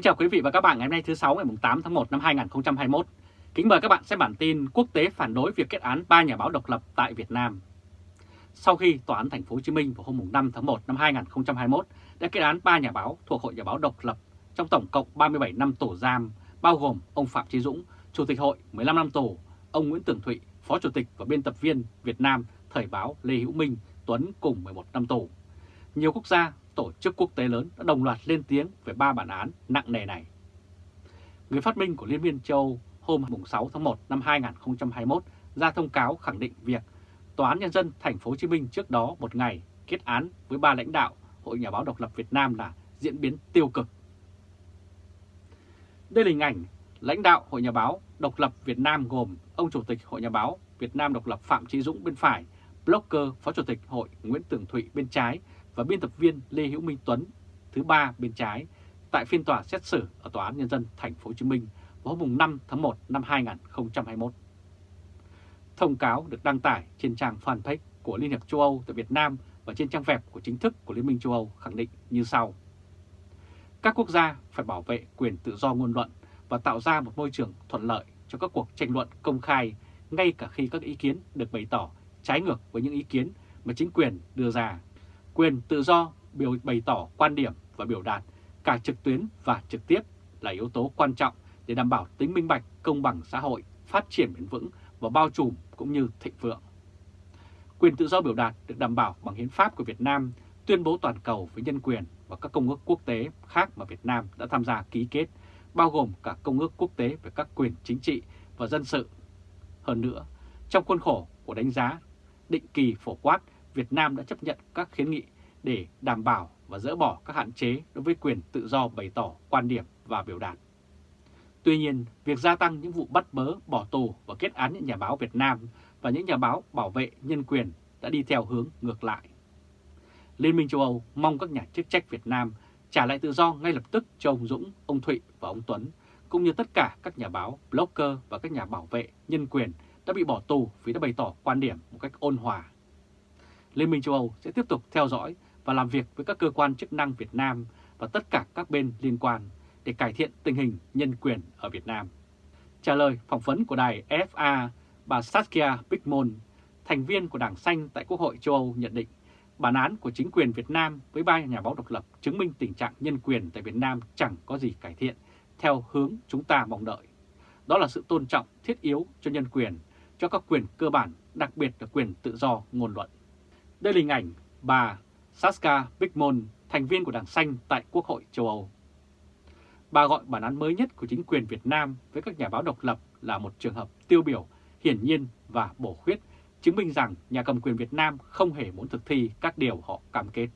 Kính chào quý vị và các bạn ngày hôm nay thứ 6 ngày 8 tháng 1 năm 2021. Kính mời các bạn xem bản tin quốc tế phản đối việc kết án 3 nhà báo độc lập tại Việt Nam. Sau khi Tòa án Thành phố Hồ Chí Minh vào hôm 5 tháng 1 năm 2021 đã kết án 3 nhà báo thuộc Hội Nhà báo độc lập trong tổng cộng 37 năm tù giam, bao gồm ông Phạm Chí Dũng, Chủ tịch Hội 15 năm tù, ông Nguyễn Tường Thụy, Phó Chủ tịch và biên tập viên Việt Nam Thời báo Lê Hữu Minh, Tuấn cùng 11 năm tù. Nhiều quốc gia tổ chức quốc tế lớn đã đồng loạt lên tiếng về ba bản án nặng nề này. Người phát minh của Liên minh châu hôm 6 tháng 1 năm 2021 ra thông cáo khẳng định việc Tòa án Nhân dân Thành phố Hồ Chí Minh trước đó một ngày kết án với ba lãnh đạo Hội Nhà báo độc lập Việt Nam là diễn biến tiêu cực. Đây là hình ảnh lãnh đạo Hội Nhà báo độc lập Việt Nam gồm ông Chủ tịch Hội Nhà báo Việt Nam độc lập Phạm Trí Dũng bên phải, blogger Phó Chủ tịch Hội Nguyễn Tường Thụy bên trái và biên tập viên Lê Hữu Minh Tuấn, thứ ba bên trái, tại phiên tòa xét xử ở Tòa án Nhân dân Thành phố Hồ Chí Minh vào hôm 5 tháng 1 năm 2021. Thông cáo được đăng tải trên trang fanpage của Liên hiệp châu Âu tại Việt Nam và trên trang web của chính thức của Liên minh châu Âu khẳng định như sau. Các quốc gia phải bảo vệ quyền tự do ngôn luận và tạo ra một môi trường thuận lợi cho các cuộc tranh luận công khai ngay cả khi các ý kiến được bày tỏ trái ngược với những ý kiến mà chính quyền đưa ra Quyền tự do biểu bày tỏ quan điểm và biểu đạt cả trực tuyến và trực tiếp là yếu tố quan trọng để đảm bảo tính minh bạch, công bằng xã hội, phát triển bền vững và bao trùm cũng như thịnh vượng. Quyền tự do biểu đạt được đảm bảo bằng hiến pháp của Việt Nam, tuyên bố toàn cầu về nhân quyền và các công ước quốc tế khác mà Việt Nam đã tham gia ký kết, bao gồm cả công ước quốc tế về các quyền chính trị và dân sự. Hơn nữa, trong khuôn khổ của đánh giá định kỳ phổ quát Việt Nam đã chấp nhận các khuyến nghị để đảm bảo và dỡ bỏ các hạn chế đối với quyền tự do bày tỏ quan điểm và biểu đạt. Tuy nhiên, việc gia tăng những vụ bắt bớ, bỏ tù và kết án những nhà báo Việt Nam và những nhà báo bảo vệ nhân quyền đã đi theo hướng ngược lại. Liên minh châu Âu mong các nhà chức trách Việt Nam trả lại tự do ngay lập tức cho ông Dũng, ông Thụy và ông Tuấn, cũng như tất cả các nhà báo, blogger và các nhà bảo vệ nhân quyền đã bị bỏ tù vì đã bày tỏ quan điểm một cách ôn hòa Liên minh châu Âu sẽ tiếp tục theo dõi và làm việc với các cơ quan chức năng Việt Nam và tất cả các bên liên quan để cải thiện tình hình nhân quyền ở Việt Nam. Trả lời phỏng vấn của đài FA, bà Saskia Bickmon, thành viên của Đảng Xanh tại Quốc hội châu Âu nhận định bản án của chính quyền Việt Nam với ba nhà báo độc lập chứng minh tình trạng nhân quyền tại Việt Nam chẳng có gì cải thiện theo hướng chúng ta mong đợi. Đó là sự tôn trọng thiết yếu cho nhân quyền, cho các quyền cơ bản, đặc biệt là quyền tự do ngôn luận. Đây là hình ảnh bà Saska Bickmon, thành viên của Đảng Xanh tại Quốc hội châu Âu. Bà gọi bản án mới nhất của chính quyền Việt Nam với các nhà báo độc lập là một trường hợp tiêu biểu, hiển nhiên và bổ khuyết, chứng minh rằng nhà cầm quyền Việt Nam không hề muốn thực thi các điều họ cam kết.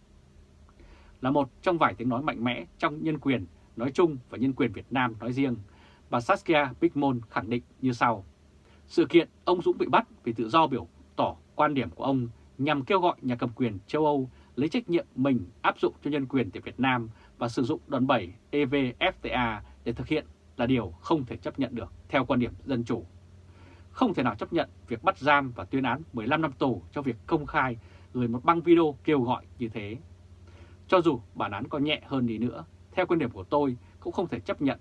Là một trong vài tiếng nói mạnh mẽ trong nhân quyền nói chung và nhân quyền Việt Nam nói riêng, bà Saskia Bickmon khẳng định như sau. Sự kiện ông Dũng bị bắt vì tự do biểu tỏ quan điểm của ông nhằm kêu gọi nhà cầm quyền châu Âu lấy trách nhiệm mình áp dụng cho nhân quyền tại Việt Nam và sử dụng đòn bẩy EVFTA để thực hiện là điều không thể chấp nhận được theo quan điểm dân chủ. Không thể nào chấp nhận việc bắt giam và tuyên án 15 năm tù cho việc công khai gửi một băng video kêu gọi như thế. Cho dù bản án có nhẹ hơn đi nữa, theo quan điểm của tôi cũng không thể chấp nhận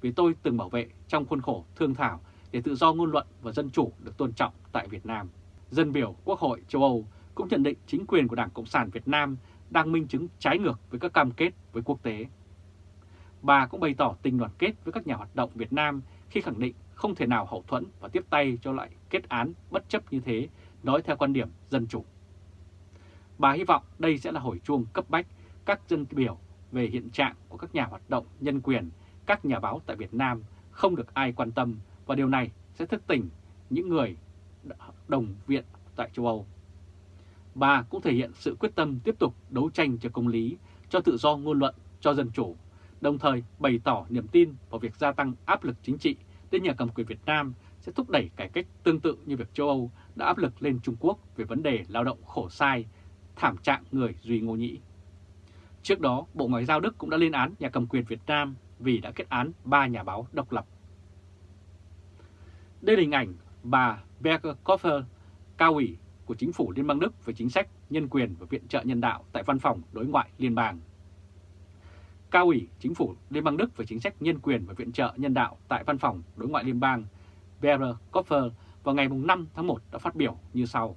vì tôi từng bảo vệ trong khuôn khổ thương thảo để tự do ngôn luận và dân chủ được tôn trọng tại Việt Nam dân biểu Quốc hội châu Âu cũng nhận định chính quyền của Đảng Cộng sản Việt Nam đang minh chứng trái ngược với các cam kết với quốc tế. Bà cũng bày tỏ tình đoàn kết với các nhà hoạt động Việt Nam khi khẳng định không thể nào hậu thuẫn và tiếp tay cho lại kết án bất chấp như thế, nói theo quan điểm dân chủ. Bà hy vọng đây sẽ là hồi chuông cấp bách các dân biểu về hiện trạng của các nhà hoạt động nhân quyền, các nhà báo tại Việt Nam không được ai quan tâm và điều này sẽ thức tỉnh những người đồng viện tại châu Âu. Bà cũng thể hiện sự quyết tâm tiếp tục đấu tranh cho công lý, cho tự do ngôn luận, cho dân chủ, đồng thời bày tỏ niềm tin vào việc gia tăng áp lực chính trị đến nhà cầm quyền Việt Nam sẽ thúc đẩy cải cách tương tự như việc châu Âu đã áp lực lên Trung Quốc về vấn đề lao động khổ sai, thảm trạng người Duy Ngô Nhĩ. Trước đó, Bộ Ngoại giao Đức cũng đã lên án nhà cầm quyền Việt Nam vì đã kết án ba nhà báo độc lập. Đây là hình ảnh bà Berger-Koffer, cao ủy của chính phủ Liên bang Đức về chính sách nhân quyền và viện trợ nhân đạo tại văn phòng đối ngoại liên bang. Cao ủy Chính phủ Liên bang Đức về chính sách nhân quyền và viện trợ nhân đạo tại Văn phòng Đối ngoại Liên bang Berger Koffer vào ngày 5 tháng 1 đã phát biểu như sau.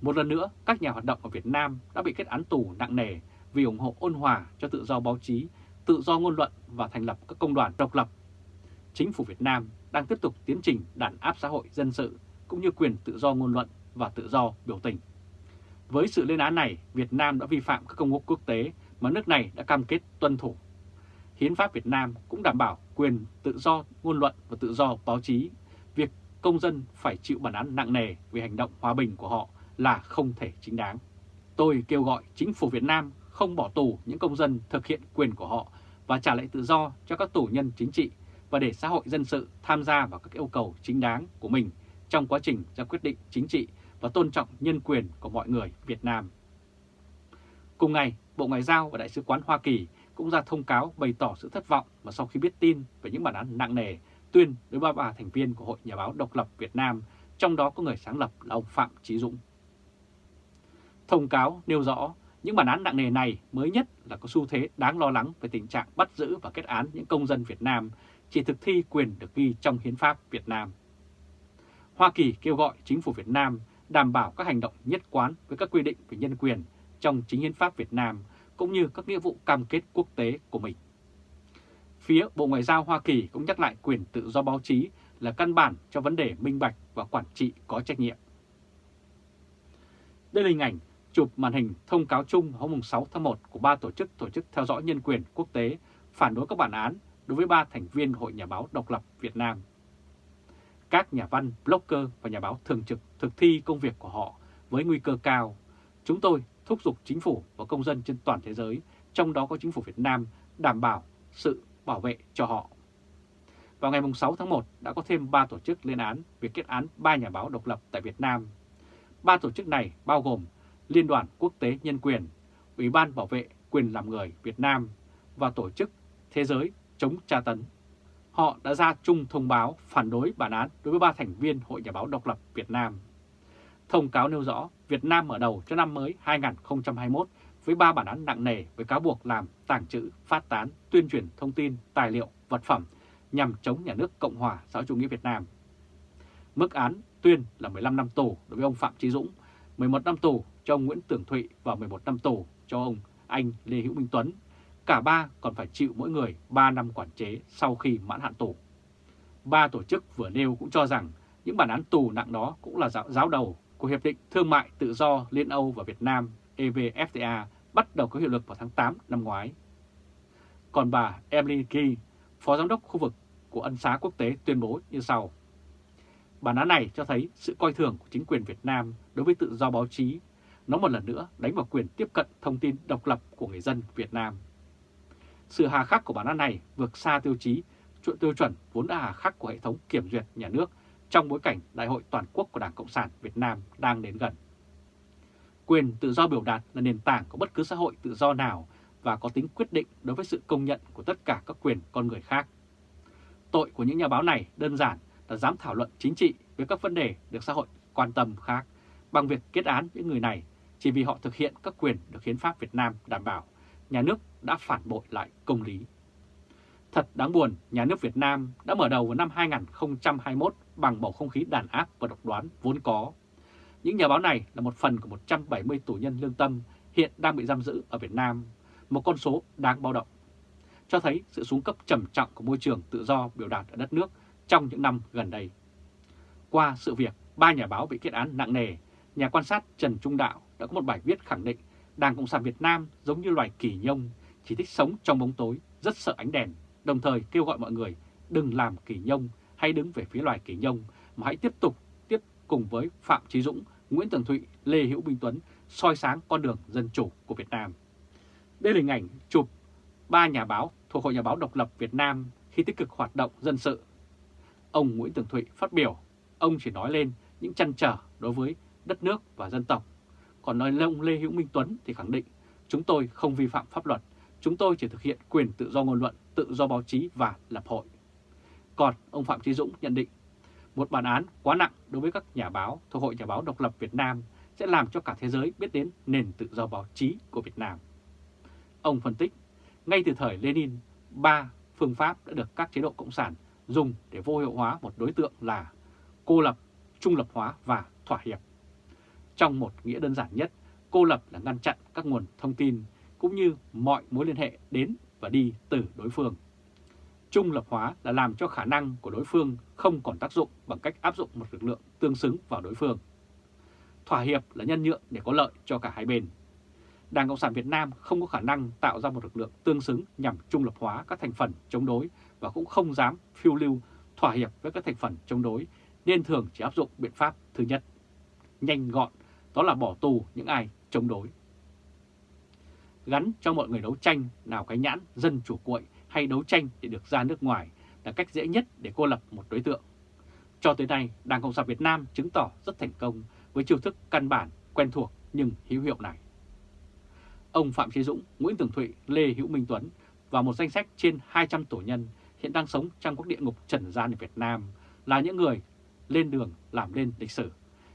Một lần nữa, các nhà hoạt động ở Việt Nam đã bị kết án tù nặng nề vì ủng hộ ôn hòa cho tự do báo chí, tự do ngôn luận và thành lập các công đoàn độc lập. Chính phủ Việt Nam đang tiếp tục tiến trình đàn áp xã hội dân sự cũng như quyền tự do ngôn luận và tự do biểu tình. Với sự lên án này, Việt Nam đã vi phạm các công ước quốc tế mà nước này đã cam kết tuân thủ. Hiến pháp Việt Nam cũng đảm bảo quyền tự do ngôn luận và tự do báo chí. Việc công dân phải chịu bản án nặng nề vì hành động hòa bình của họ là không thể chính đáng. Tôi kêu gọi chính phủ Việt Nam không bỏ tù những công dân thực hiện quyền của họ và trả lại tự do cho các tù nhân chính trị và để xã hội dân sự tham gia vào các yêu cầu chính đáng của mình trong quá trình ra quyết định chính trị và tôn trọng nhân quyền của mọi người Việt Nam. Cùng ngày, Bộ Ngoại giao và Đại sứ quán Hoa Kỳ cũng ra thông cáo bày tỏ sự thất vọng mà sau khi biết tin về những bản án nặng nề tuyên đối với ba thành viên của Hội Nhà báo Độc lập Việt Nam, trong đó có người sáng lập là ông Phạm Chí Dũng. Thông cáo nêu rõ những bản án nặng nề này mới nhất là có xu thế đáng lo lắng về tình trạng bắt giữ và kết án những công dân Việt Nam chỉ thực thi quyền được ghi trong Hiến pháp Việt Nam. Hoa Kỳ kêu gọi chính phủ Việt Nam đảm bảo các hành động nhất quán với các quy định về nhân quyền trong chính hiến pháp Việt Nam cũng như các nghĩa vụ cam kết quốc tế của mình. Phía Bộ Ngoại giao Hoa Kỳ cũng nhắc lại quyền tự do báo chí là căn bản cho vấn đề minh bạch và quản trị có trách nhiệm. Đây là hình ảnh chụp màn hình thông cáo chung hôm 6 tháng 1 của ba tổ chức tổ chức theo dõi nhân quyền quốc tế phản đối các bản án đối với ba thành viên Hội Nhà báo Độc lập Việt Nam. Các nhà văn, blogger và nhà báo thường trực thực thi công việc của họ với nguy cơ cao. Chúng tôi thúc giục chính phủ và công dân trên toàn thế giới, trong đó có chính phủ Việt Nam, đảm bảo sự bảo vệ cho họ. Vào ngày 6 tháng 1 đã có thêm 3 tổ chức lên án việc kết án 3 nhà báo độc lập tại Việt Nam. Ba tổ chức này bao gồm Liên đoàn Quốc tế Nhân quyền, Ủy ban Bảo vệ quyền làm người Việt Nam và Tổ chức Thế giới chống tra tấn. Họ đã ra chung thông báo phản đối bản án đối với ba thành viên Hội Nhà báo Độc lập Việt Nam. Thông cáo nêu rõ Việt Nam mở đầu cho năm mới 2021 với ba bản án nặng nề với cáo buộc làm tàng trữ, phát tán, tuyên truyền thông tin, tài liệu, vật phẩm nhằm chống nhà nước Cộng hòa xã hội chủ nghĩa Việt Nam. Mức án tuyên là 15 năm tù đối với ông Phạm Chí Dũng, 11 năm tù cho ông Nguyễn Tưởng Thụy và 11 năm tù cho ông anh Lê Hữu Minh Tuấn. Cả ba còn phải chịu mỗi người 3 năm quản chế sau khi mãn hạn tù. Ba tổ chức vừa nêu cũng cho rằng những bản án tù nặng đó cũng là giáo, giáo đầu của Hiệp định Thương mại Tự do Liên Âu và Việt Nam EVFTA bắt đầu có hiệu lực vào tháng 8 năm ngoái. Còn bà Emily Key, Phó Giám đốc khu vực của Ân xá Quốc tế tuyên bố như sau. Bản án này cho thấy sự coi thường của chính quyền Việt Nam đối với tự do báo chí. Nó một lần nữa đánh vào quyền tiếp cận thông tin độc lập của người dân Việt Nam. Sự hà khắc của bản án này vượt xa tiêu chí tiêu chuẩn vốn đã hà khắc của hệ thống kiểm duyệt nhà nước trong bối cảnh Đại hội Toàn quốc của Đảng Cộng sản Việt Nam đang đến gần. Quyền tự do biểu đạt là nền tảng của bất cứ xã hội tự do nào và có tính quyết định đối với sự công nhận của tất cả các quyền con người khác. Tội của những nhà báo này đơn giản là dám thảo luận chính trị với các vấn đề được xã hội quan tâm khác bằng việc kết án những người này chỉ vì họ thực hiện các quyền được hiến pháp Việt Nam đảm bảo, nhà nước đã phản bội lại công lý. Thật đáng buồn, nhà nước Việt Nam đã mở đầu vào năm 2021 bằng bầu không khí đàn áp và độc đoán vốn có. Những nhà báo này là một phần của 170 tù nhân lương tâm hiện đang bị giam giữ ở Việt Nam, một con số đáng báo động. Cho thấy sự xuống cấp trầm trọng của môi trường tự do biểu đạt ở đất nước trong những năm gần đây. Qua sự việc ba nhà báo bị kết án nặng nề, nhà quan sát Trần Trung Đạo đã có một bài viết khẳng định Đảng Cộng sản Việt Nam giống như loài kỳ nhông, chỉ thích sống trong bóng tối, rất sợ ánh đèn, đồng thời kêu gọi mọi người đừng làm kỳ nhông hay đứng về phía loài kỳ nhông, mà hãy tiếp tục tiếp cùng với Phạm Chí Dũng, Nguyễn Tường Thụy, Lê Hữu Minh Tuấn soi sáng con đường dân chủ của Việt Nam. Đây là hình ảnh chụp ba nhà báo thuộc Hội Nhà báo Độc lập Việt Nam khi tích cực hoạt động dân sự. Ông Nguyễn Tường Thụy phát biểu, ông chỉ nói lên những chăn trở đối với đất nước và dân tộc. Còn nói ông Lê Hữu Minh Tuấn thì khẳng định chúng tôi không vi phạm pháp luật, chúng tôi chỉ thực hiện quyền tự do ngôn luận, tự do báo chí và lập hội. Còn ông Phạm Trí Dũng nhận định một bản án quá nặng đối với các nhà báo thuộc Hội Nhà báo Độc lập Việt Nam sẽ làm cho cả thế giới biết đến nền tự do báo chí của Việt Nam. Ông phân tích, ngay từ thời Lenin, ba phương pháp đã được các chế độ cộng sản dùng để vô hiệu hóa một đối tượng là cô lập, trung lập hóa và thỏa hiệp. Trong một nghĩa đơn giản nhất, cô lập là ngăn chặn các nguồn thông tin cũng như mọi mối liên hệ đến và đi từ đối phương. Trung lập hóa là làm cho khả năng của đối phương không còn tác dụng bằng cách áp dụng một lực lượng tương xứng vào đối phương. Thỏa hiệp là nhân nhượng để có lợi cho cả hai bên. Đảng Cộng sản Việt Nam không có khả năng tạo ra một lực lượng tương xứng nhằm trung lập hóa các thành phần chống đối và cũng không dám phiêu lưu thỏa hiệp với các thành phần chống đối nên thường chỉ áp dụng biện pháp thứ nhất. Nhanh gọn, đó là bỏ tù những ai chống đối. Gắn cho mọi người đấu tranh nào cái nhãn dân chủ cuội hay đấu tranh để được ra nước ngoài là cách dễ nhất để cô lập một đối tượng. Cho tới nay, Đảng Cộng sản Việt Nam chứng tỏ rất thành công với chiêu thức căn bản, quen thuộc nhưng hữu hiệu này. Ông Phạm Chí Dũng, Nguyễn Tường Thụy, Lê Hữu Minh Tuấn và một danh sách trên 200 tổ nhân hiện đang sống trong các địa ngục trần gian ở Việt Nam là những người lên đường làm lên lịch sử.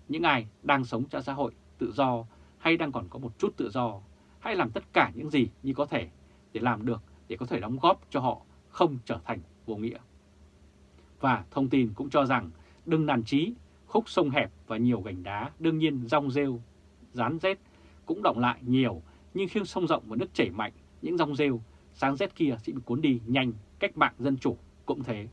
Những ai đang sống trong xã hội tự do hay đang còn có một chút tự do, hãy làm tất cả những gì như có thể để làm được để có thể đóng góp cho họ không trở thành vô nghĩa. Và thông tin cũng cho rằng đừng nản trí, khúc sông hẹp và nhiều gành đá đương nhiên rong rêu, rán rết cũng động lại nhiều, nhưng khi sông rộng và nước chảy mạnh, những rong rêu, sáng rét kia sẽ bị cuốn đi nhanh, cách mạng dân chủ cũng thế.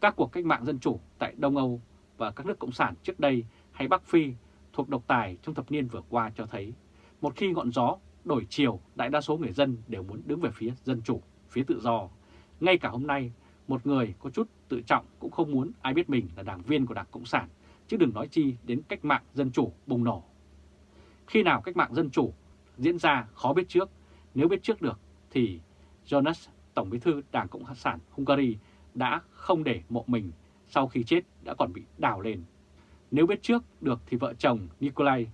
Các cuộc cách mạng dân chủ tại Đông Âu và các nước Cộng sản trước đây hay Bắc Phi thuộc độc tài trong thập niên vừa qua cho thấy, một khi ngọn gió đổi chiều, đại đa số người dân đều muốn đứng về phía dân chủ, phía tự do. Ngay cả hôm nay, một người có chút tự trọng cũng không muốn ai biết mình là đảng viên của Đảng Cộng sản, chứ đừng nói chi đến cách mạng dân chủ bùng nổ. Khi nào cách mạng dân chủ diễn ra khó biết trước, nếu biết trước được thì Jonas, Tổng bí thư Đảng Cộng sản Hungary đã không để mộ mình sau khi chết đã còn bị đào lên. Nếu biết trước được thì vợ chồng Nikolai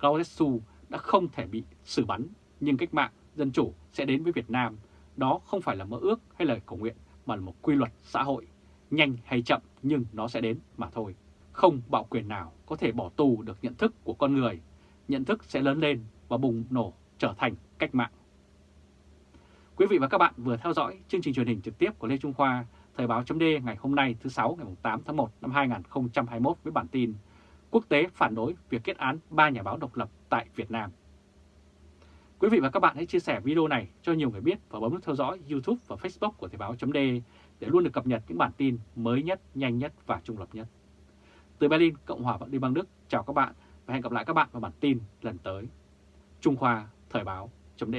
Ceausescu đã không thể bị xử bắn, nhưng cách mạng dân chủ sẽ đến với Việt Nam. Đó không phải là mơ ước hay lời cầu nguyện mà là một quy luật xã hội, nhanh hay chậm nhưng nó sẽ đến mà thôi. Không bạo quyền nào có thể bỏ tù được nhận thức của con người, nhận thức sẽ lớn lên và bùng nổ trở thành cách mạng. Quý vị và các bạn vừa theo dõi chương trình truyền hình trực tiếp của Lê Trung Khoa, Thời báo chấm ngày hôm nay thứ sáu ngày 8 tháng 1 năm 2021 với bản tin Quốc tế phản đối việc kết án ba nhà báo độc lập tại Việt Nam. Quý vị và các bạn hãy chia sẻ video này cho nhiều người biết và bấm nút theo dõi YouTube và Facebook của Thời báo chấm để luôn được cập nhật những bản tin mới nhất, nhanh nhất và trung lập nhất. Từ Berlin, Cộng hòa Liên bang Đức, chào các bạn và hẹn gặp lại các bạn vào bản tin lần tới. Trung Khoa Thời báo chấm